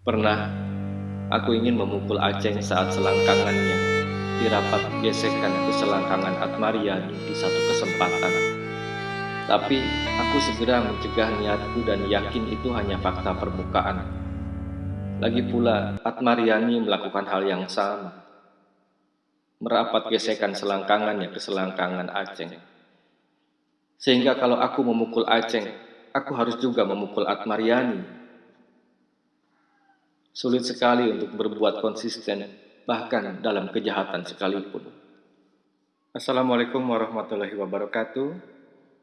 Pernah aku ingin memukul Aceng saat selangkangannya dirapat gesekan ke selangkangan Atmariani di satu kesempatan. Tapi aku segera mencegah niatku dan yakin itu hanya fakta permukaan. Lagi pula Atmariani melakukan hal yang sama. Merapat gesekan selangkangannya ke selangkangan Aceng. Sehingga kalau aku memukul Aceng, aku harus juga memukul Atmariani Sulit sekali untuk berbuat konsisten, bahkan dalam kejahatan sekalipun. Assalamualaikum warahmatullahi wabarakatuh.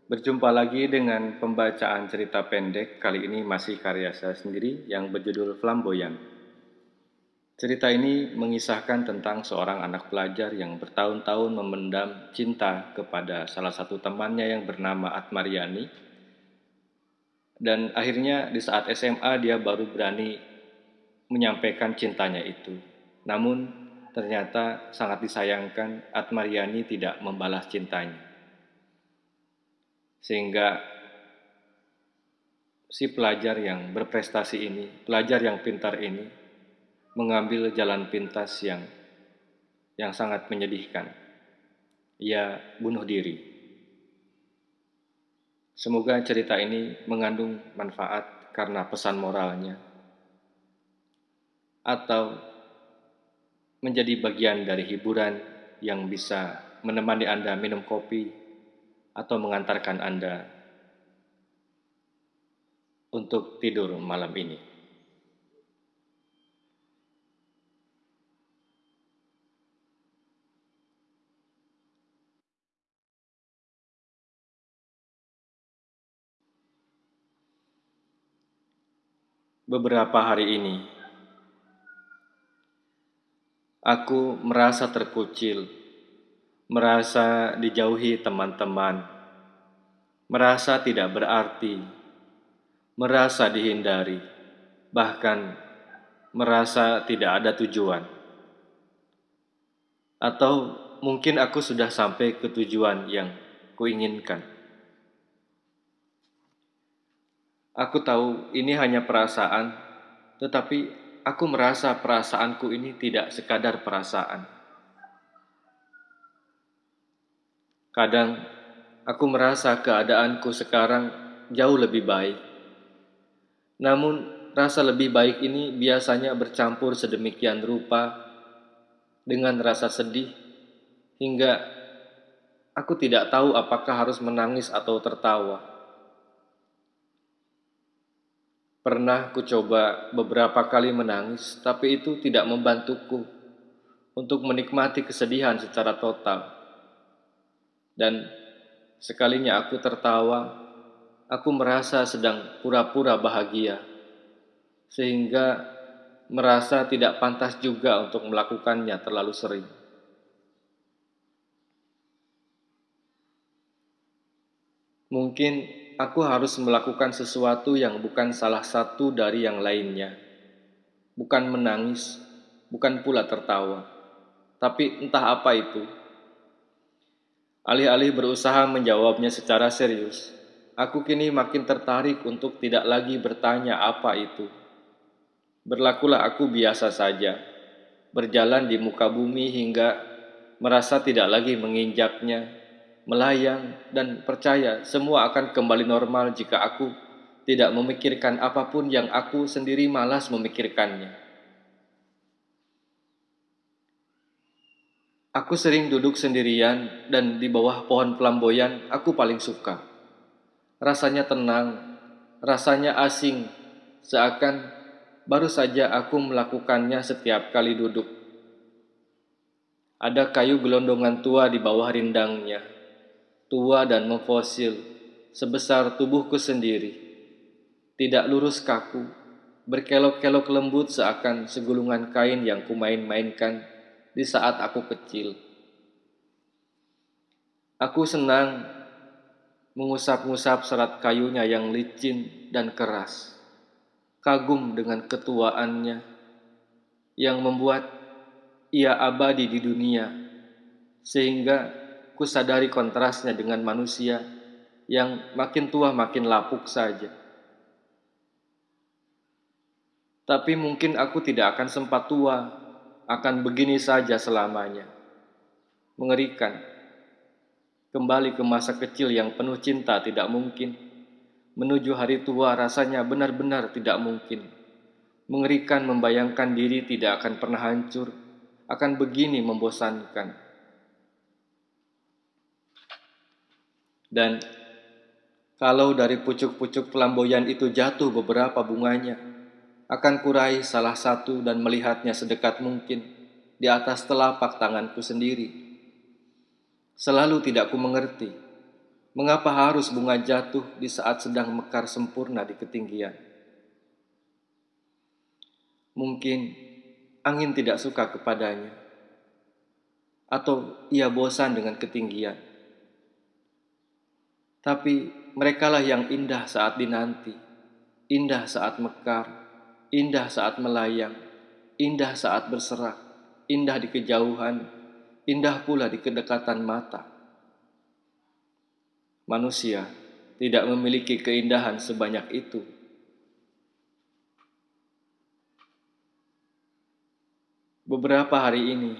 Berjumpa lagi dengan pembacaan cerita pendek, kali ini masih karya saya sendiri yang berjudul Flamboyan. Cerita ini mengisahkan tentang seorang anak pelajar yang bertahun-tahun memendam cinta kepada salah satu temannya yang bernama Atmariani. Dan akhirnya di saat SMA dia baru berani menyampaikan cintanya itu. Namun ternyata sangat disayangkan Atmariani tidak membalas cintanya. Sehingga si pelajar yang berprestasi ini, pelajar yang pintar ini, mengambil jalan pintas yang yang sangat menyedihkan. Ia bunuh diri. Semoga cerita ini mengandung manfaat karena pesan moralnya atau menjadi bagian dari hiburan yang bisa menemani Anda minum kopi atau mengantarkan Anda untuk tidur malam ini. Beberapa hari ini, Aku merasa terkucil, merasa dijauhi teman-teman, merasa tidak berarti, merasa dihindari, bahkan merasa tidak ada tujuan. Atau mungkin aku sudah sampai ke tujuan yang kuinginkan. Aku tahu ini hanya perasaan, tetapi aku merasa perasaanku ini tidak sekadar perasaan. Kadang aku merasa keadaanku sekarang jauh lebih baik. Namun rasa lebih baik ini biasanya bercampur sedemikian rupa dengan rasa sedih hingga aku tidak tahu apakah harus menangis atau tertawa. Pernah ku coba beberapa kali menangis, tapi itu tidak membantuku untuk menikmati kesedihan secara total. Dan sekalinya aku tertawa, aku merasa sedang pura-pura bahagia, sehingga merasa tidak pantas juga untuk melakukannya terlalu sering. Mungkin aku harus melakukan sesuatu yang bukan salah satu dari yang lainnya. Bukan menangis, bukan pula tertawa. Tapi entah apa itu. Alih-alih berusaha menjawabnya secara serius, aku kini makin tertarik untuk tidak lagi bertanya apa itu. Berlakulah aku biasa saja, berjalan di muka bumi hingga merasa tidak lagi menginjaknya melayang, dan percaya semua akan kembali normal jika aku tidak memikirkan apa pun yang aku sendiri malas memikirkannya. Aku sering duduk sendirian dan di bawah pohon pelamboyan aku paling suka. Rasanya tenang, rasanya asing, seakan baru saja aku melakukannya setiap kali duduk. Ada kayu gelondongan tua di bawah rindangnya tua dan memfosil, sebesar tubuhku sendiri, tidak lurus kaku, berkelok-kelok lembut seakan segulungan kain yang kumain-mainkan di saat aku kecil. Aku senang mengusap-ngusap serat kayunya yang licin dan keras, kagum dengan ketuaannya yang membuat ia abadi di dunia, sehingga kusadari kontrasnya dengan manusia yang makin tua makin lapuk saja. Tapi mungkin aku tidak akan sempat tua, akan begini saja selamanya. Mengerikan. Kembali ke masa kecil yang penuh cinta tidak mungkin. Menuju hari tua rasanya benar-benar tidak mungkin. Mengerikan membayangkan diri tidak akan pernah hancur, akan begini membosankan. Dan kalau dari pucuk-pucuk flamboyan itu jatuh beberapa bunganya, akan kurai salah satu dan melihatnya sedekat mungkin di atas telapak tanganku sendiri. Selalu tidak ku mengerti, mengapa harus bunga jatuh di saat sedang mekar sempurna di ketinggian. Mungkin angin tidak suka kepadanya, atau ia bosan dengan ketinggian. Tapi merekalah yang indah saat dinanti, indah saat mekar, indah saat melayang, indah saat berserak, indah di kejauhan, indah pula di kedekatan mata. Manusia tidak memiliki keindahan sebanyak itu Beberapa hari ini,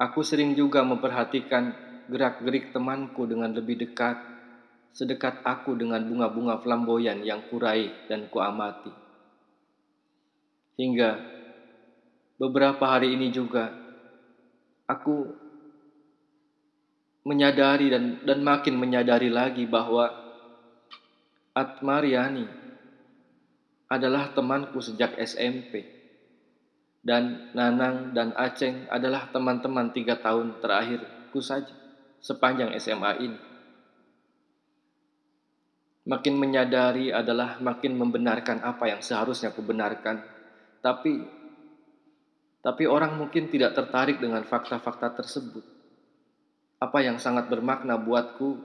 aku sering juga memperhatikan gerak-gerik temanku dengan lebih dekat, sedekat aku dengan bunga-bunga flamboyan yang kurai dan kuamati. Hingga beberapa hari ini juga, aku menyadari dan, dan makin menyadari lagi bahwa Atmariani adalah temanku sejak SMP dan Nanang dan Aceng adalah teman-teman tiga tahun terakhirku saja sepanjang SMA ini. Makin menyadari adalah makin membenarkan apa yang seharusnya kubenarkan. Tapi tapi orang mungkin tidak tertarik dengan fakta-fakta tersebut. Apa yang sangat bermakna buatku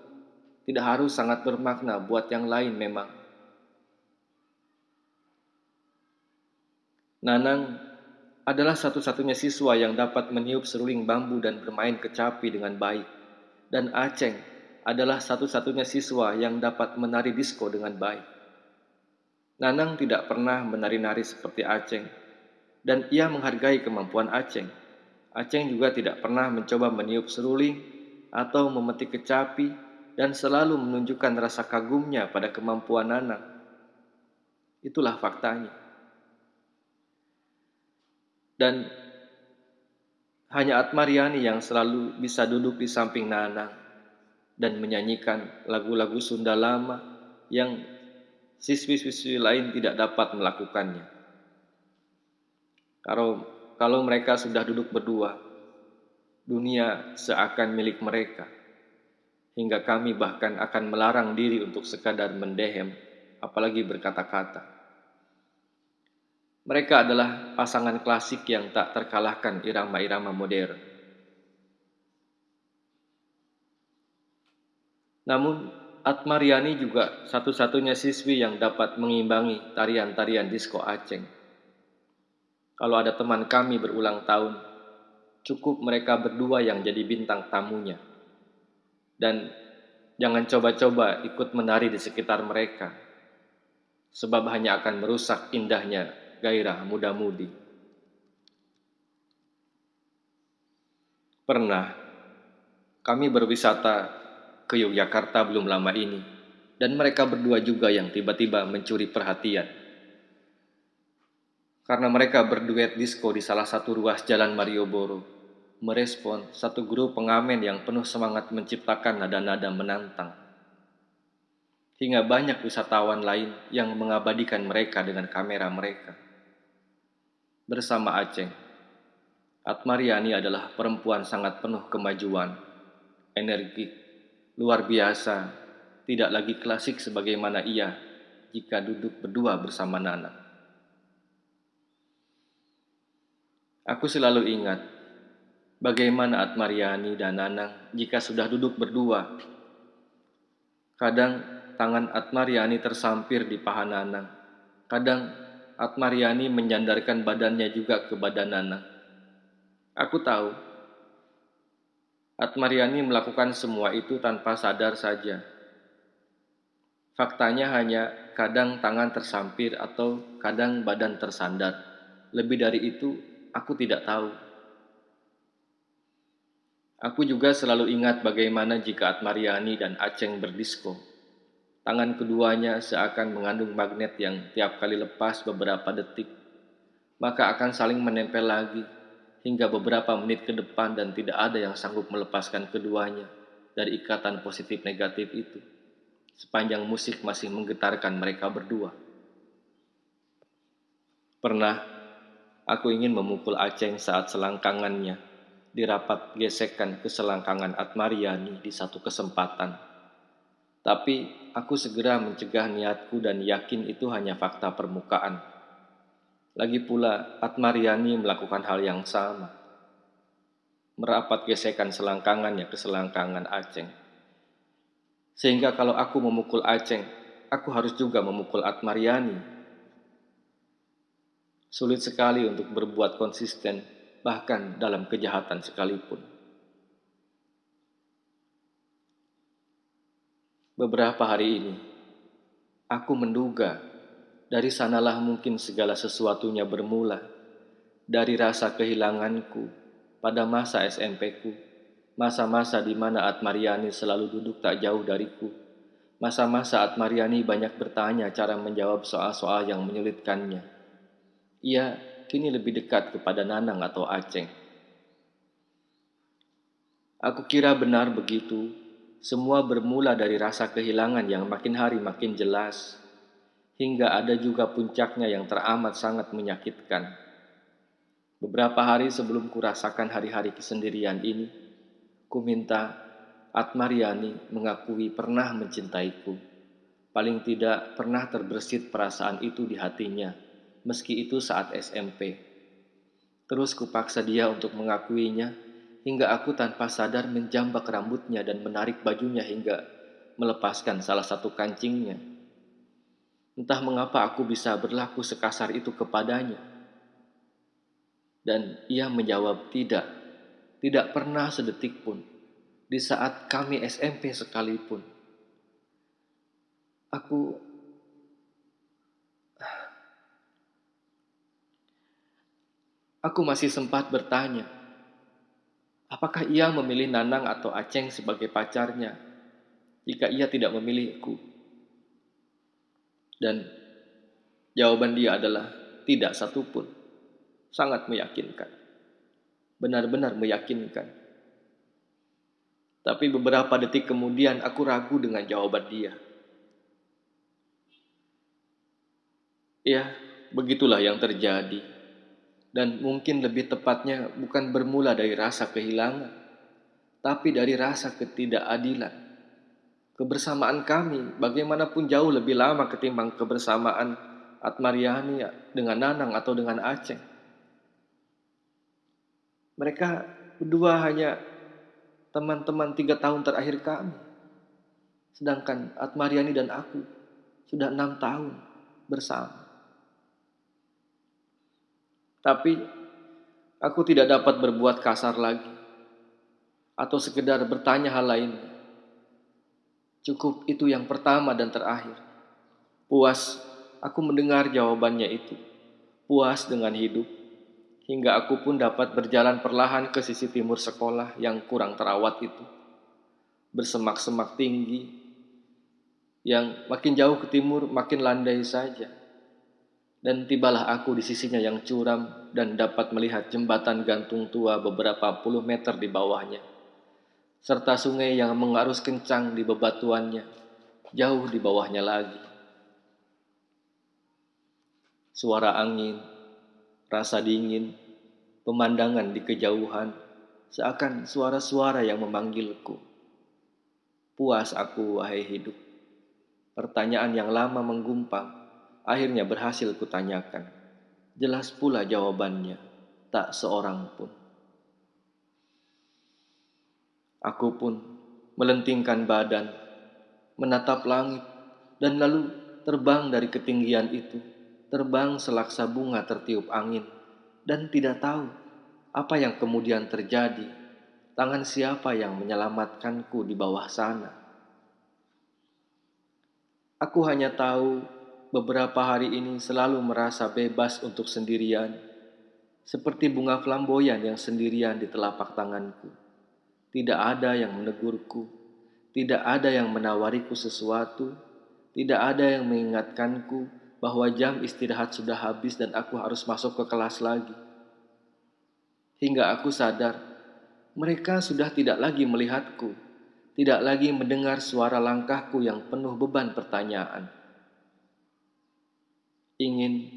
tidak harus sangat bermakna buat yang lain memang. Nanang adalah satu-satunya siswa yang dapat meniup seruling bambu dan bermain kecapi dengan baik. Dan Aceng adalah satu-satunya siswa yang dapat menari disko dengan baik. Nanang tidak pernah menari-nari seperti Aceng, dan ia menghargai kemampuan Aceng. Aceng juga tidak pernah mencoba meniup seruling atau memetik kecapi dan selalu menunjukkan rasa kagumnya pada kemampuan Nanang. Itulah faktanya. Dan hanya Atmariani yang selalu bisa duduk di samping Nanang dan menyanyikan lagu-lagu Sunda lama yang siswi-siswi lain tidak dapat melakukannya. Kalau kalau mereka sudah duduk berdua, dunia seakan milik mereka. Hingga kami bahkan akan melarang diri untuk sekadar mendehem, apalagi berkata-kata. Mereka adalah pasangan klasik yang tak terkalahkan irama-irama modern. Namun, Atmariani juga satu-satunya siswi yang dapat mengimbangi tarian-tarian disko Aceh. Kalau ada teman kami berulang tahun, cukup mereka berdua yang jadi bintang tamunya. Dan jangan coba-coba ikut menari di sekitar mereka, sebab hanya akan merusak indahnya gairah muda-mudi. Pernah kami berwisata ke Yogyakarta belum lama ini, dan mereka berdua juga yang tiba-tiba mencuri perhatian. Karena mereka berduet disco di salah satu ruas jalan Marioboro, merespon satu grup pengamen yang penuh semangat menciptakan nada-nada menantang. Hingga banyak wisatawan lain yang mengabadikan mereka dengan kamera mereka bersama Aceh. Atmariani adalah perempuan sangat penuh kemajuan, energi, luar biasa, tidak lagi klasik sebagaimana ia jika duduk berdua bersama Nana. Aku selalu ingat bagaimana Atmariani dan Nanang jika sudah duduk berdua. Kadang tangan Atmariani tersampir di paha Nanang, kadang Atmariani menyandarkan badannya juga ke badan Nana. Aku tahu, Atmariani melakukan semua itu tanpa sadar saja. Faktanya hanya kadang tangan tersampir atau kadang badan tersandar. Lebih dari itu, aku tidak tahu. Aku juga selalu ingat bagaimana jika Atmariani dan Aceng berdisko. Tangan keduanya seakan mengandung magnet yang tiap kali lepas beberapa detik, maka akan saling menempel lagi hingga beberapa menit ke depan dan tidak ada yang sanggup melepaskan keduanya dari ikatan positif negatif itu sepanjang musik masih menggetarkan mereka berdua. Pernah aku ingin memukul Aceng saat selangkangannya dirapat gesekkan ke selangkangan Atmariani di satu kesempatan. Tapi aku segera mencegah niatku dan yakin itu hanya fakta permukaan. Lagi pula Atmariani melakukan hal yang sama. Merapat gesekan selangkangannya ke selangkangan Aceng sehingga kalau aku memukul Aceng, aku harus juga memukul Atmariani. Sulit sekali untuk berbuat konsisten, bahkan dalam kejahatan sekalipun. Beberapa hari ini, aku menduga dari sanalah mungkin segala sesuatunya bermula, dari rasa kehilanganku pada masa SMP-ku Masa-masa di mana Atmariani selalu duduk tak jauh dariku. Masa-masa Atmariani banyak bertanya cara menjawab soal-soal yang menyulitkannya. Ia kini lebih dekat kepada Nanang atau Aceng. Aku kira benar begitu. Semua bermula dari rasa kehilangan yang makin hari makin jelas. Hingga ada juga puncaknya yang teramat sangat menyakitkan. Beberapa hari sebelum kurasakan hari-hari kesendirian ini, Ku minta Atmariani mengakui pernah mencintaiku. Paling tidak pernah terbersit perasaan itu di hatinya, meski itu saat SMP. Terus kupaksa dia untuk mengakuinya, hingga aku tanpa sadar menjambak rambutnya dan menarik bajunya hingga melepaskan salah satu kancingnya. Entah mengapa aku bisa berlaku sekasar itu kepadanya. Dan ia menjawab tidak. Tidak pernah sedetik pun. Di saat kami SMP sekalipun. Aku Aku masih sempat bertanya, apakah ia memilih Nanang atau Aceng sebagai pacarnya jika ia tidak memilihku? Dan jawaban dia adalah tidak satupun. Sangat meyakinkan benar-benar meyakinkan. Tapi beberapa detik kemudian aku ragu dengan jawaban dia. Ya, begitulah yang terjadi. Dan mungkin lebih tepatnya bukan bermula dari rasa kehilangan, tapi dari rasa ketidakadilan. Kebersamaan kami bagaimanapun jauh lebih lama ketimbang kebersamaan Atmariani dengan Nanang atau dengan Aceh. Mereka berdua hanya teman-teman tiga tahun terakhir kami. Sedangkan Atmariani dan aku sudah enam tahun bersama. Tapi aku tidak dapat berbuat kasar lagi. Atau sekedar bertanya hal lain. Cukup itu yang pertama dan terakhir. Puas aku mendengar jawabannya itu. Puas dengan hidup hingga aku pun dapat berjalan perlahan ke sisi timur sekolah yang kurang terawat itu. Bersemak-semak tinggi, yang makin jauh ke timur makin landai saja. Dan tibalah aku di sisinya yang curam dan dapat melihat jembatan gantung tua beberapa puluh meter di bawahnya. Serta sungai yang mengarus kencang di bebatuannya, jauh di bawahnya lagi. Suara angin rasa dingin, pemandangan di kejauhan, seakan suara-suara yang memanggilku. Puas aku, wahai hidup. Pertanyaan yang lama menggumpang, akhirnya berhasil kutanyakan. Jelas pula jawabannya, tak seorang pun. Aku pun melentingkan badan, menatap langit, dan lalu terbang dari ketinggian itu terbang selaksa bunga tertiup angin, dan tidak tahu apa yang kemudian terjadi. Tangan siapa yang menyelamatkanku di bawah sana? Aku hanya tahu beberapa hari ini selalu merasa bebas untuk sendirian, seperti bunga flamboyan yang sendirian di telapak tanganku. Tidak ada yang menegurku, tidak ada yang menawariku sesuatu, tidak ada yang mengingatkanku bahwa jam istirahat sudah habis dan aku harus masuk ke kelas lagi. Hingga aku sadar, mereka sudah tidak lagi melihatku, tidak lagi mendengar suara langkahku yang penuh beban pertanyaan. Ingin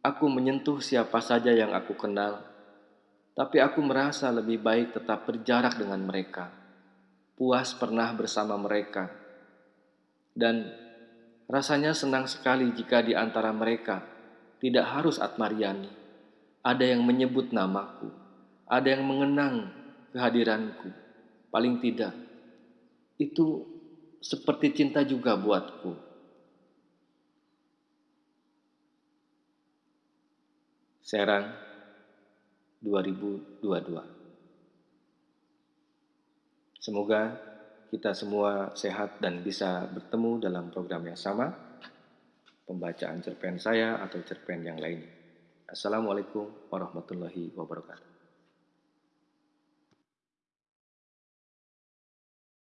aku menyentuh siapa saja yang aku kenal, tapi aku merasa lebih baik tetap berjarak dengan mereka, puas pernah bersama mereka, dan rasanya senang sekali jika di antara mereka tidak harus Atmariani, ada yang menyebut namaku, ada yang mengenang kehadiranku. Paling tidak, itu seperti cinta juga buatku. Serang 2022 Semoga kita semua sehat dan bisa bertemu dalam program yang sama, pembacaan cerpen saya atau cerpen yang lainnya. Assalamualaikum warahmatullahi wabarakatuh.